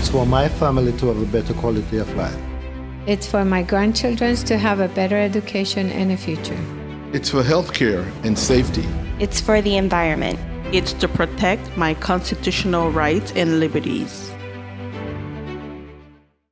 It's for my family to have a better quality of life. It's for my grandchildren to have a better education and a future. It's for healthcare and safety. It's for the environment. It's to protect my constitutional rights and liberties.